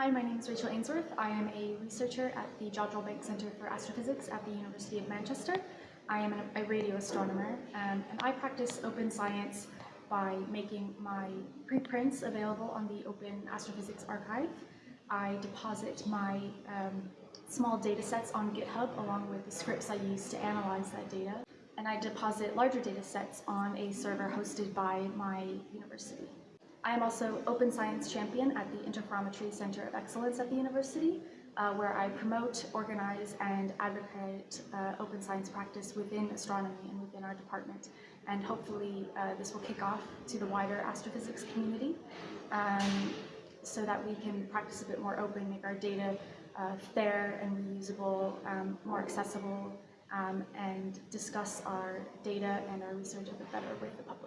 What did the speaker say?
Hi, my name is Rachel Ainsworth. I am a researcher at the Jodrell Bank Centre for Astrophysics at the University of Manchester. I am a radio astronomer um, and I practice open science by making my preprints available on the Open Astrophysics Archive. I deposit my um, small data sets on GitHub along with the scripts I use to analyze that data. And I deposit larger data sets on a server hosted by my university. I am also Open Science Champion at the Interferometry Center of Excellence at the university, uh, where I promote, organize, and advocate uh, open science practice within astronomy and within our department. And hopefully uh, this will kick off to the wider astrophysics community um, so that we can practice a bit more open, make our data uh, fair and reusable, um, more accessible, um, and discuss our data and our research a bit better with the public.